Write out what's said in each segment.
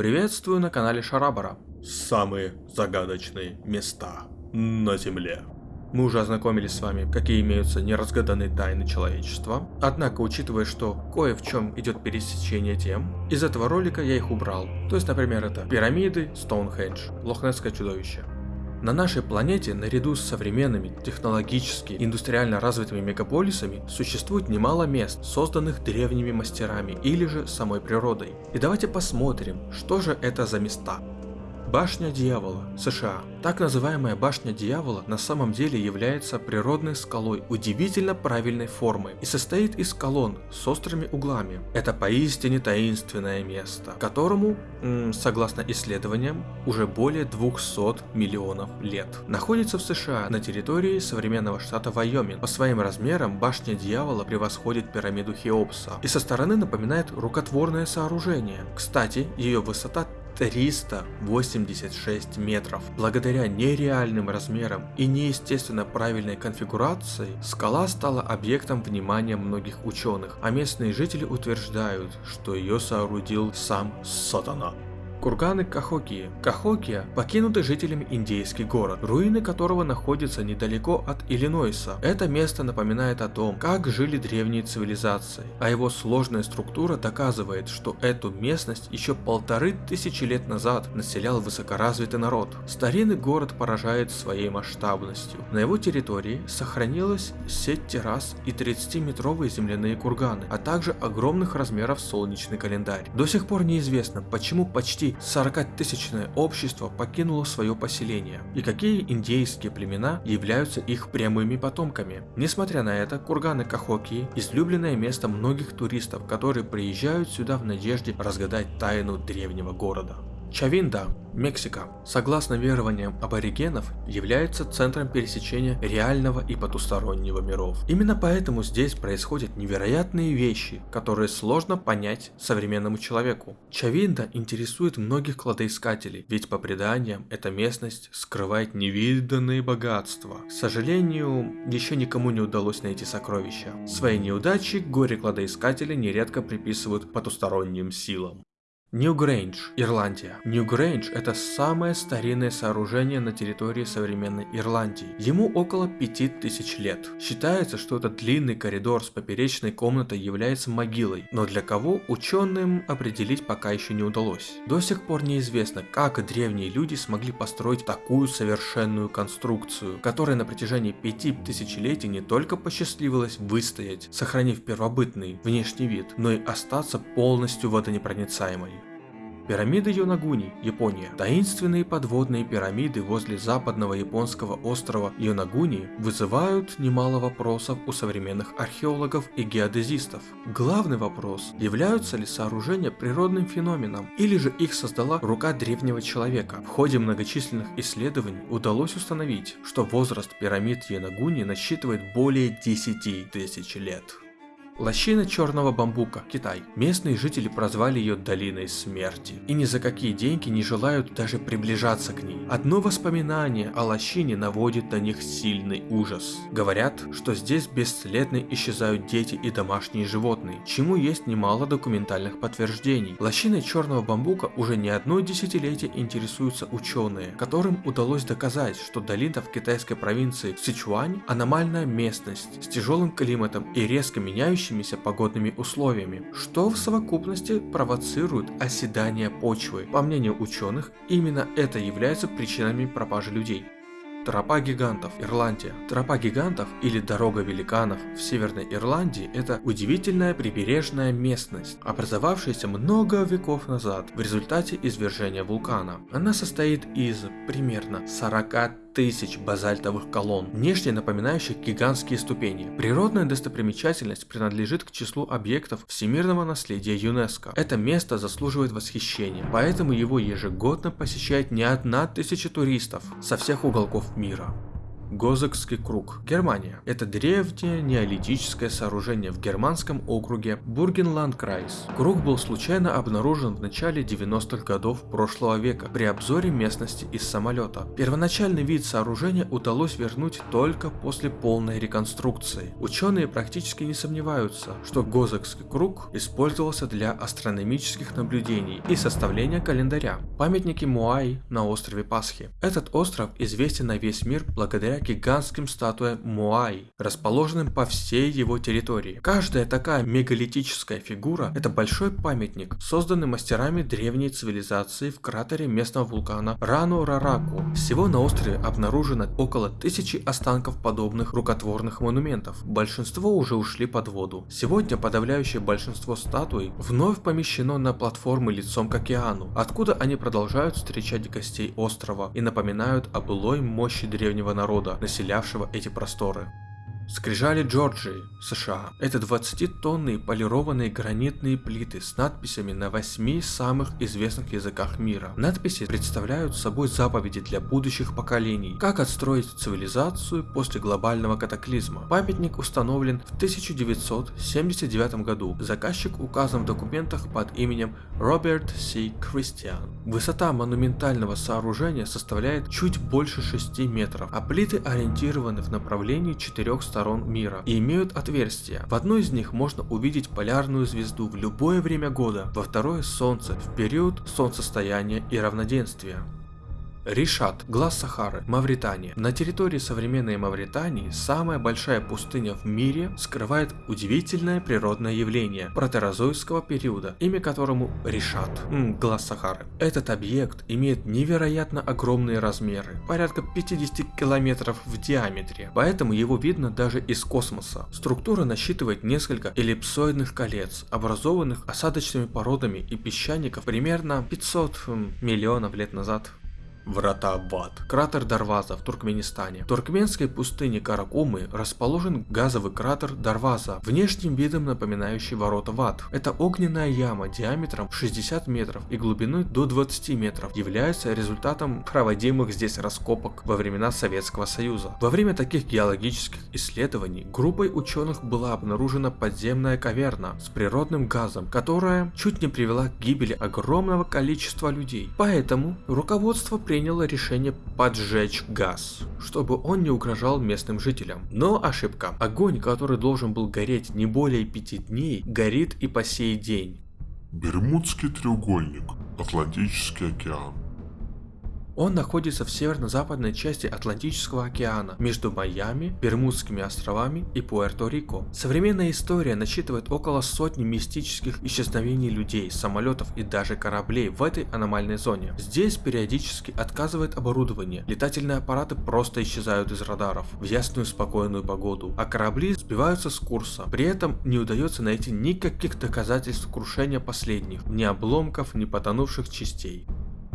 Приветствую на канале Шарабара. Самые загадочные места на Земле. Мы уже ознакомились с вами, какие имеются неразгаданные тайны человечества. Однако, учитывая, что кое в чем идет пересечение тем, из этого ролика я их убрал. То есть, например, это пирамиды, Стоунхендж, Лохнесское чудовище. На нашей планете, наряду с современными, технологически, индустриально развитыми мегаполисами, существует немало мест, созданных древними мастерами или же самой природой. И давайте посмотрим, что же это за места. Башня Дьявола, США. Так называемая Башня Дьявола на самом деле является природной скалой удивительно правильной формы и состоит из колонн с острыми углами. Это поистине таинственное место, которому, согласно исследованиям, уже более 200 миллионов лет. Находится в США на территории современного штата Вайоминг. По своим размерам Башня Дьявола превосходит пирамиду Хеопса и со стороны напоминает рукотворное сооружение. Кстати, ее высота 386 метров. Благодаря нереальным размерам и неестественно правильной конфигурации, скала стала объектом внимания многих ученых, а местные жители утверждают, что ее соорудил сам Сатана. Курганы Кахокии. Кахокия – покинутый жителями индейский город, руины которого находятся недалеко от Иллинойса. Это место напоминает о том, как жили древние цивилизации, а его сложная структура доказывает, что эту местность еще полторы тысячи лет назад населял высокоразвитый народ. Старинный город поражает своей масштабностью. На его территории сохранилась сеть террас и 30-метровые земляные курганы, а также огромных размеров солнечный календарь. До сих пор неизвестно, почему почти 40-тысячное общество покинуло свое поселение, и какие индейские племена являются их прямыми потомками. Несмотря на это, курганы Кахоки – излюбленное место многих туристов, которые приезжают сюда в надежде разгадать тайну древнего города. Чавинда, Мексика, согласно верованиям аборигенов, является центром пересечения реального и потустороннего миров. Именно поэтому здесь происходят невероятные вещи, которые сложно понять современному человеку. Чавинда интересует многих кладоискателей, ведь по преданиям эта местность скрывает невиданные богатства. К сожалению, еще никому не удалось найти сокровища. Свои неудачи горе-кладоискатели нередко приписывают потусторонним силам. Нью-Грейндж, Ирландия. Нью-Грейндж – это самое старинное сооружение на территории современной Ирландии. Ему около 5000 лет. Считается, что этот длинный коридор с поперечной комнатой является могилой, но для кого ученым определить пока еще не удалось. До сих пор неизвестно, как древние люди смогли построить такую совершенную конструкцию, которая на протяжении пяти тысячелетий не только посчастливилось выстоять, сохранив первобытный внешний вид, но и остаться полностью водонепроницаемой. Пирамиды Йонагуни, Япония. Таинственные подводные пирамиды возле западного японского острова Йонагуни вызывают немало вопросов у современных археологов и геодезистов. Главный вопрос, являются ли сооружения природным феноменом, или же их создала рука древнего человека. В ходе многочисленных исследований удалось установить, что возраст пирамид Йонагуни насчитывает более 10 тысяч лет. Лощина черного бамбука, Китай. Местные жители прозвали ее долиной смерти. И ни за какие деньги не желают даже приближаться к ней. Одно воспоминание о лощине наводит на них сильный ужас. Говорят, что здесь бесследно исчезают дети и домашние животные, чему есть немало документальных подтверждений. Лощиной черного бамбука уже не одно десятилетие интересуются ученые, которым удалось доказать, что долина в китайской провинции Сычуань – аномальная местность с тяжелым климатом и резко меняющей меняющимися погодными условиями, что в совокупности провоцирует оседание почвы. По мнению ученых, именно это является причинами пропажи людей. Тропа гигантов, Ирландия. Тропа гигантов или дорога великанов в Северной Ирландии это удивительная прибережная местность, образовавшаяся много веков назад в результате извержения вулкана. Она состоит из примерно 40 тысяч базальтовых колонн, внешне напоминающих гигантские ступени. Природная достопримечательность принадлежит к числу объектов всемирного наследия ЮНЕСКО. Это место заслуживает восхищения, поэтому его ежегодно посещает не одна тысяча туристов со всех уголков мира. Гозекский круг. Германия. Это древнее неолитическое сооружение в германском округе Бургенландкрайс. Круг был случайно обнаружен в начале 90-х годов прошлого века при обзоре местности из самолета. Первоначальный вид сооружения удалось вернуть только после полной реконструкции. Ученые практически не сомневаются, что Гозекский круг использовался для астрономических наблюдений и составления календаря. Памятники Моаи на острове Пасхи. Этот остров известен на весь мир благодаря гигантским статуям Моаи, расположенным по всей его территории. Каждая такая мегалитическая фигура – это большой памятник, созданный мастерами древней цивилизации в кратере местного вулкана Рану-Рараку. Всего на острове обнаружено около тысячи останков подобных рукотворных монументов. Большинство уже ушли под воду. Сегодня подавляющее большинство статуй вновь помещено на платформы лицом к океану, откуда они продолжают встречать гостей острова и напоминают о былой мощи древнего народа, населявшего эти просторы. Скрижали Джорджии, США. Это 20-тонные полированные гранитные плиты с надписями на восьми самых известных языках мира. Надписи представляют собой заповеди для будущих поколений, как отстроить цивилизацию после глобального катаклизма. Памятник установлен в 1979 году. Заказчик указан в документах под именем Роберт С. Кристиан. Высота монументального сооружения составляет чуть больше 6 метров, а плиты ориентированы в направлении четырех сторон сторон мира и имеют отверстия. В одной из них можно увидеть полярную звезду в любое время года, во второе солнце в период солнцестояния и равноденствия. Ришат, глаз Сахары, Мавритания. На территории современной Мавритании самая большая пустыня в мире скрывает удивительное природное явление протерозойского периода, имя которому Ришат, м, глаз Сахары. Этот объект имеет невероятно огромные размеры, порядка 50 километров в диаметре, поэтому его видно даже из космоса. Структура насчитывает несколько эллипсоидных колец, образованных осадочными породами и песчаников примерно 500 миллионов лет назад. Врата в. Кратер Дарваза в Туркменистане. В туркменской пустыне Каракумы расположен газовый кратер Дарваза, внешним видом напоминающий ворота в ад. Это огненная яма диаметром 60 метров и глубиной до 20 метров, является результатом проводимых здесь раскопок во времена Советского Союза. Во время таких геологических исследований группой ученых была обнаружена подземная каверна с природным газом, которая чуть не привела к гибели огромного количества людей. Поэтому руководство приняло решение поджечь газ, чтобы он не угрожал местным жителям. Но ошибка. Огонь, который должен был гореть не более пяти дней, горит и по сей день. Бермудский треугольник. Атлантический океан. Он находится в северно-западной части Атлантического океана, между Майами, Бермудскими островами и Пуэрто-Рико. Современная история насчитывает около сотни мистических исчезновений людей, самолетов и даже кораблей в этой аномальной зоне. Здесь периодически отказывает оборудование, летательные аппараты просто исчезают из радаров в ясную спокойную погоду, а корабли сбиваются с курса. При этом не удается найти никаких доказательств крушения последних, ни обломков, ни потонувших частей.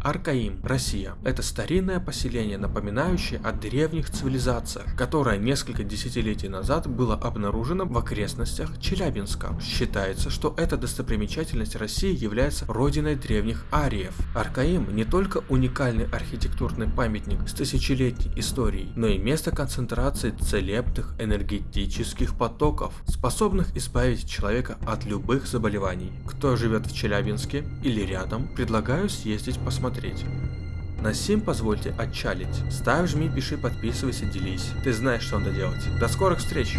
Аркаим, Россия. Это старинное поселение, напоминающее о древних цивилизациях, которое несколько десятилетий назад было обнаружено в окрестностях Челябинска. Считается, что эта достопримечательность России является родиной древних ариев. Аркаим не только уникальный архитектурный памятник с тысячелетней историей, но и место концентрации целебных энергетических потоков, способных избавить человека от любых заболеваний. Кто живет в Челябинске или рядом, предлагаю съездить посмотреть смотреть. На сим позвольте отчалить. Ставь, жми, пиши, подписывайся, делись. Ты знаешь, что надо делать. До скорых встреч!